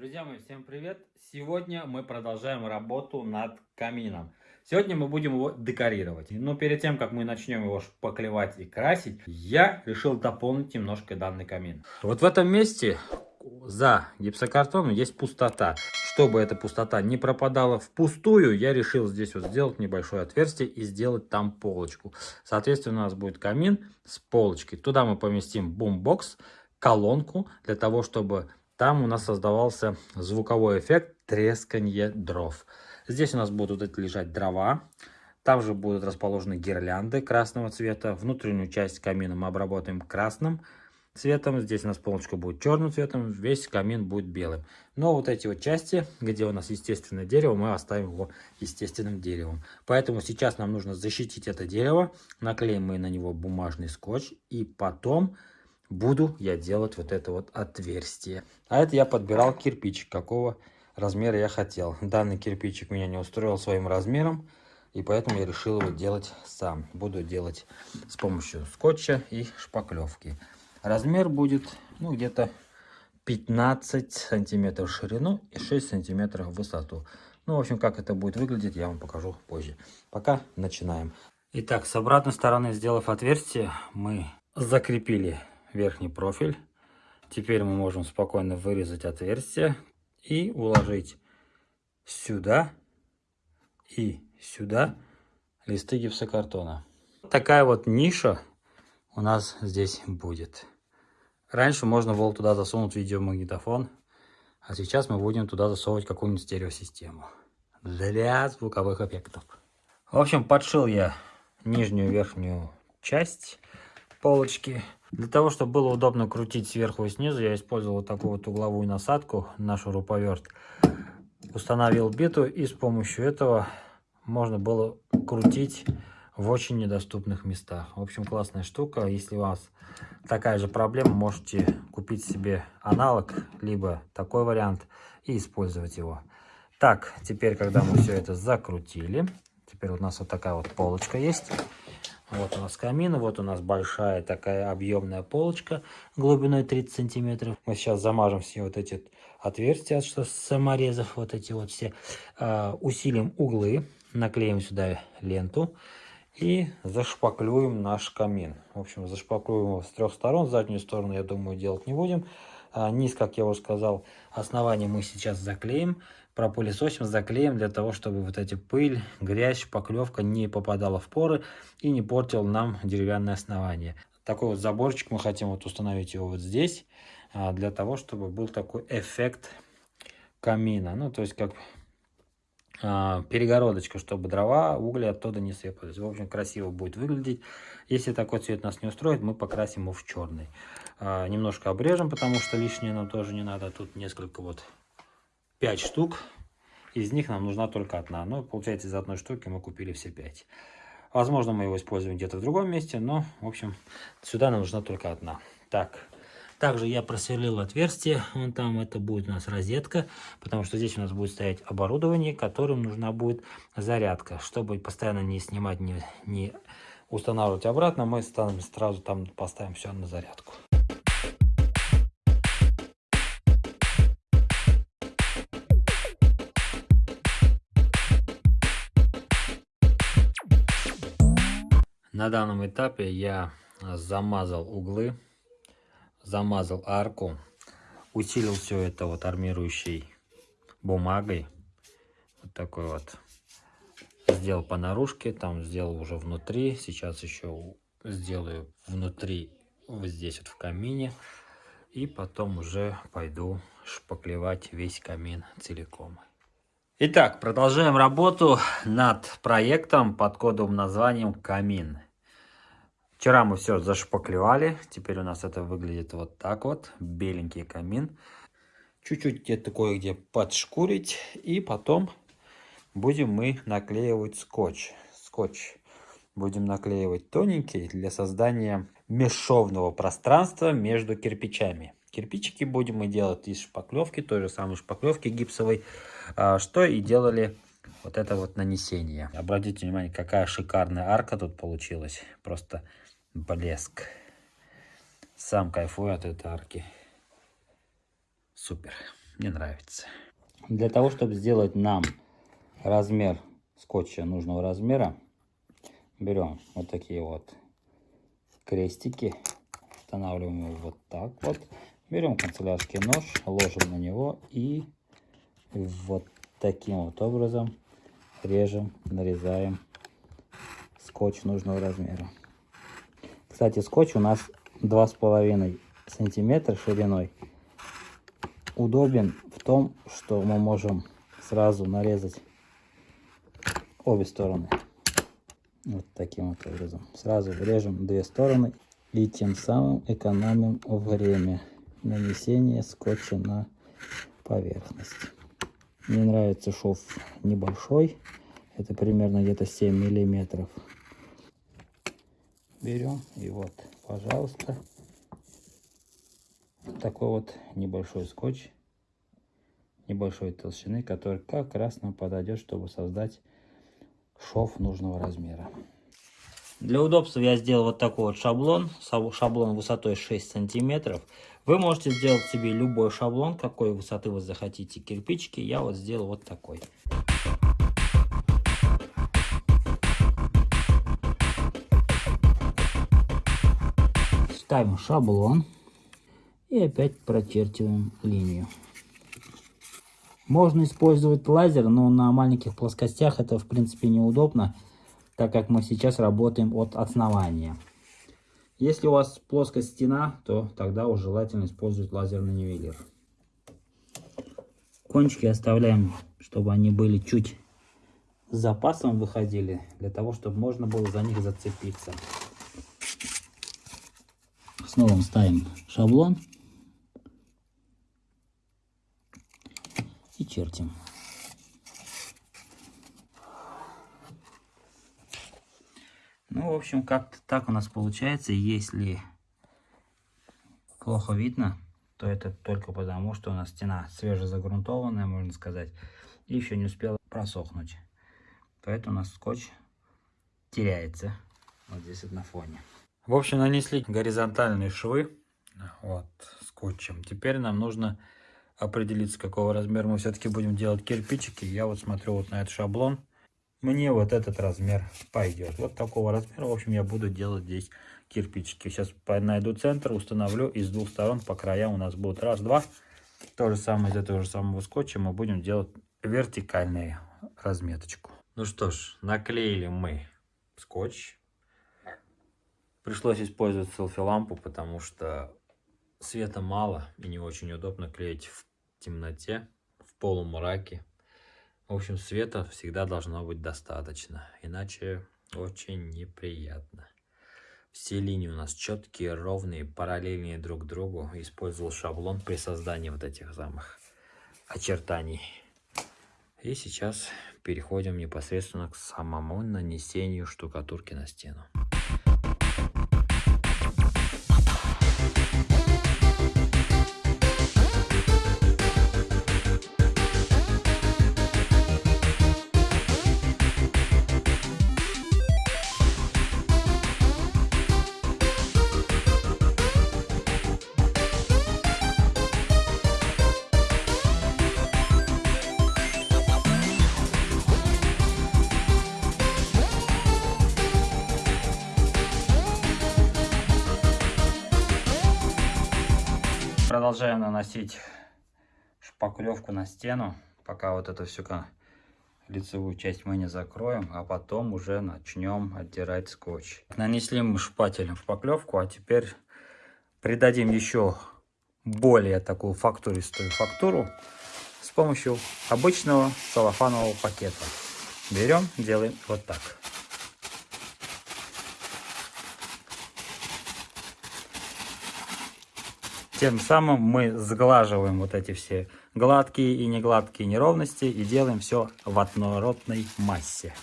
Друзья мои, всем привет! Сегодня мы продолжаем работу над камином. Сегодня мы будем его декорировать. Но перед тем, как мы начнем его шпаклевать и красить, я решил дополнить немножко данный камин. Вот в этом месте за гипсокартоном есть пустота. Чтобы эта пустота не пропадала впустую, я решил здесь вот сделать небольшое отверстие и сделать там полочку. Соответственно, у нас будет камин с полочкой. Туда мы поместим бумбокс, колонку, для того, чтобы там у нас создавался звуковой эффект тресканье дров. Здесь у нас будут лежать дрова. Там же будут расположены гирлянды красного цвета. Внутреннюю часть камина мы обработаем красным цветом. Здесь у нас полочка будет черным цветом. Весь камин будет белым. Но вот эти вот части, где у нас естественное дерево, мы оставим его естественным деревом. Поэтому сейчас нам нужно защитить это дерево. Наклеим мы на него бумажный скотч. И потом буду я делать вот это вот отверстие. А это я подбирал кирпичик, какого размера я хотел. Данный кирпичик меня не устроил своим размером, и поэтому я решил его делать сам. Буду делать с помощью скотча и шпаклевки. Размер будет ну где-то 15 сантиметров в ширину и 6 сантиметров в высоту. Ну, в общем, как это будет выглядеть, я вам покажу позже. Пока начинаем. Итак, с обратной стороны, сделав отверстие, мы закрепили верхний профиль. Теперь мы можем спокойно вырезать отверстие и уложить сюда и сюда листы гипсокартона. Такая вот ниша у нас здесь будет. Раньше можно было туда засунуть видеомагнитофон, а сейчас мы будем туда засовывать какую-нибудь стереосистему для звуковых эффектов. В общем, подшил я нижнюю верхнюю часть полочки. Для того, чтобы было удобно крутить сверху и снизу, я использовал такую вот угловую насадку на шуруповерт. Установил биту и с помощью этого можно было крутить в очень недоступных местах. В общем, классная штука. Если у вас такая же проблема, можете купить себе аналог, либо такой вариант и использовать его. Так, теперь, когда мы все это закрутили, теперь у нас вот такая вот полочка есть. Вот у нас камин, вот у нас большая такая объемная полочка глубиной 30 сантиметров. Мы сейчас замажем все вот эти отверстия, что саморезов, вот эти вот все. Э, усилим углы, наклеим сюда ленту и зашпаклюем наш камин. В общем, зашпаклюем его с трех сторон. Заднюю сторону, я думаю, делать не будем. А низ, как я уже сказал, основание мы сейчас заклеим пропылесосим, заклеим для того, чтобы вот эти пыль, грязь, шпаклевка не попадала в поры и не портил нам деревянное основание. Такой вот заборчик мы хотим вот установить его вот здесь, а, для того, чтобы был такой эффект камина. Ну, то есть как а, перегородочка, чтобы дрова, угли оттуда не сыпались. В общем, красиво будет выглядеть. Если такой цвет нас не устроит, мы покрасим его в черный. А, немножко обрежем, потому что лишнее нам тоже не надо. Тут несколько вот 5 штук. Из них нам нужна только одна. Но получается из одной штуки мы купили все 5. Возможно, мы его используем где-то в другом месте, но, в общем, сюда нам нужна только одна. Так, также я просверлил отверстие, вон там это будет у нас розетка, потому что здесь у нас будет стоять оборудование, которым нужна будет зарядка. Чтобы постоянно не снимать, не, не устанавливать обратно, мы сразу там поставим все на зарядку. На данном этапе я замазал углы, замазал арку, усилил все это вот армирующей бумагой. Вот такой вот. Сделал по наружке, там сделал уже внутри. Сейчас еще сделаю внутри, вот здесь вот в камине. И потом уже пойду шпаклевать весь камин целиком. Итак, продолжаем работу над проектом под кодовым названием «Камин». Вчера мы все зашпаклевали. Теперь у нас это выглядит вот так вот. Беленький камин. Чуть-чуть где-то кое-где подшкурить. И потом будем мы наклеивать скотч. Скотч будем наклеивать тоненький для создания бесшовного пространства между кирпичами. Кирпичики будем мы делать из шпаклевки, той же самой шпаклевки гипсовой, а, что и делали вот это вот нанесение. Обратите внимание, какая шикарная арка тут получилась. Просто блеск. Сам кайфую от этой арки. Супер. не нравится. Для того, чтобы сделать нам размер скотча нужного размера, берем вот такие вот крестики, устанавливаем его вот так вот. Берем канцелярский нож, ложим на него и вот таким вот образом режем, нарезаем скотч нужного размера. Кстати, скотч у нас два с половиной сантиметра шириной. Удобен в том, что мы можем сразу нарезать обе стороны. Вот таким вот образом. Сразу режем две стороны и тем самым экономим время нанесения скотча на поверхность. Мне нравится шов небольшой. Это примерно где-то 7 миллиметров. Берем и вот, пожалуйста, такой вот небольшой скотч небольшой толщины, который как раз нам подойдет, чтобы создать шов нужного размера. Для удобства я сделал вот такой вот шаблон, шаблон высотой 6 сантиметров. Вы можете сделать себе любой шаблон, какой высоты вы захотите кирпичики. Я вот сделал вот такой. Ставим шаблон и опять прочерчиваем линию. Можно использовать лазер, но на маленьких плоскостях это в принципе неудобно так как мы сейчас работаем от основания. Если у вас плоская стена, то тогда уже желательно использовать лазерный нивелир. Кончики оставляем, чтобы они были чуть с запасом выходили, для того, чтобы можно было за них зацепиться. Снова ставим шаблон и чертим. Ну, в общем, как-то так у нас получается. Если плохо видно, то это только потому, что у нас стена свежезагрунтованная, можно сказать, и еще не успела просохнуть. Поэтому у нас скотч теряется вот здесь вот на фоне. В общем, нанесли горизонтальные швы вот, скотчем. Теперь нам нужно определиться, какого размера мы все-таки будем делать кирпичики. Я вот смотрю вот на этот шаблон мне вот этот размер пойдет. Вот такого размера, в общем, я буду делать здесь кирпичики. Сейчас найду центр, установлю и с двух сторон по краям у нас будут раз, два. То же самое из этого же самого скотча мы будем делать вертикальную разметочку. Ну что ж, наклеили мы скотч. Пришлось использовать селфи-лампу, потому что света мало и не очень удобно клеить в темноте, в полумраке. В общем, света всегда должно быть достаточно, иначе очень неприятно. Все линии у нас четкие, ровные, параллельные друг другу. Использовал шаблон при создании вот этих самых очертаний. И сейчас переходим непосредственно к самому нанесению штукатурки на стену. Продолжаем наносить шпаклевку на стену, пока вот эту всю лицевую часть мы не закроем, а потом уже начнем отдирать скотч. Нанесли мы шпателем шпаклевку, а теперь придадим еще более такую фактуристую фактуру с помощью обычного целлофанового пакета. Берем, делаем вот так. Тем самым мы сглаживаем вот эти все гладкие и негладкие неровности и делаем все в однородной массе.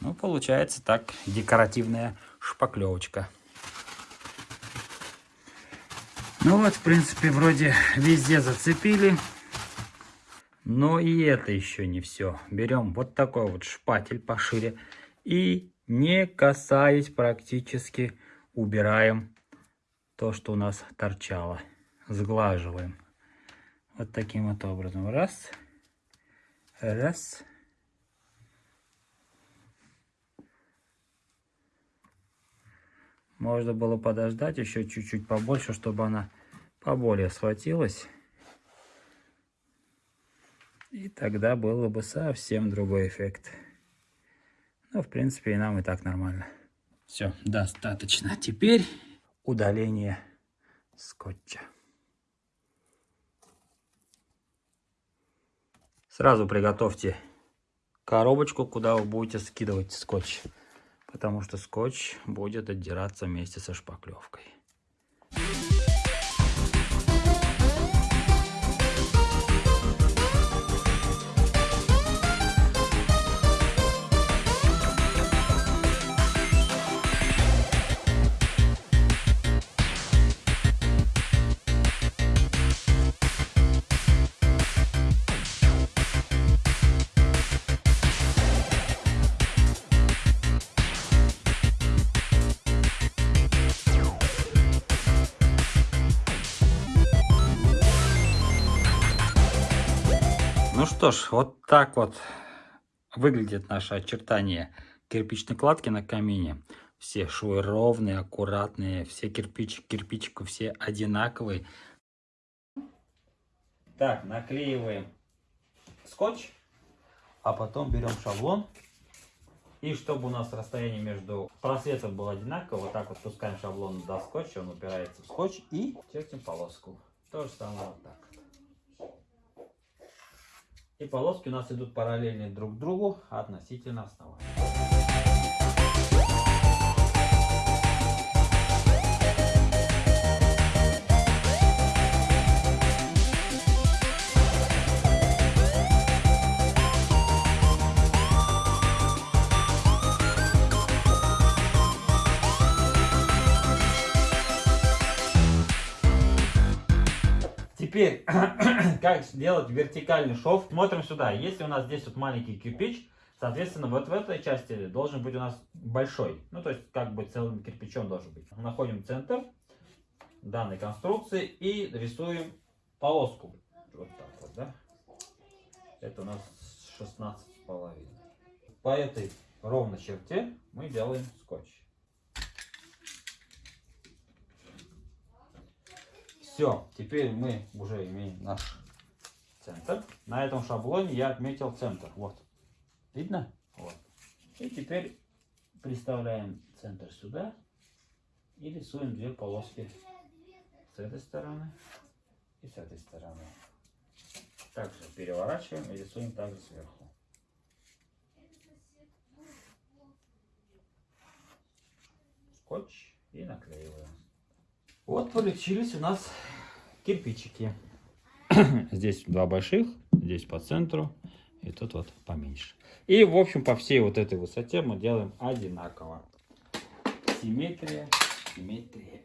Ну, получается так декоративная шпаклевочка. Ну вот, в принципе, вроде везде зацепили. Но и это еще не все. Берем вот такой вот шпатель пошире и не касаясь практически, убираем то, что у нас торчало. Сглаживаем. Вот таким вот образом. Раз. Раз. Можно было подождать еще чуть-чуть побольше, чтобы она поболее схватилась. И тогда было бы совсем другой эффект. Ну, в принципе, и нам и так нормально. Все, достаточно. Теперь удаление скотча. Сразу приготовьте коробочку, куда вы будете скидывать скотч. Потому что скотч будет отдираться вместе со шпаклевкой. Что ж, вот так вот выглядит наше очертание кирпичной кладки на камине. Все швы ровные, аккуратные, все кирпич, кирпичику все одинаковые. Так, наклеиваем скотч, а потом берем шаблон. И чтобы у нас расстояние между просветов было одинаково, вот так вот пускаем шаблон до скотча, он упирается в скотч и чертим полоску. То же самое вот так. И полоски у нас идут параллельно друг другу относительно основания. Теперь, как сделать вертикальный шов? Смотрим сюда. Если у нас здесь вот маленький кирпич, соответственно, вот в этой части должен быть у нас большой. Ну, то есть, как бы целым кирпичом должен быть. Находим центр данной конструкции и рисуем полоску. Вот так вот, да? Это у нас 16 с половиной. По этой ровной черте мы делаем скотч. Все, теперь мы уже имеем наш центр. На этом шаблоне я отметил центр. Вот. Видно? Вот. И теперь приставляем центр сюда и рисуем две полоски с этой стороны и с этой стороны. Также переворачиваем и рисуем также сверху. Скотч и наклеиваем. Вот получились у нас кирпичики. Здесь два больших, здесь по центру, и тут вот поменьше. И, в общем, по всей вот этой высоте мы делаем одинаково. Симметрия, симметрия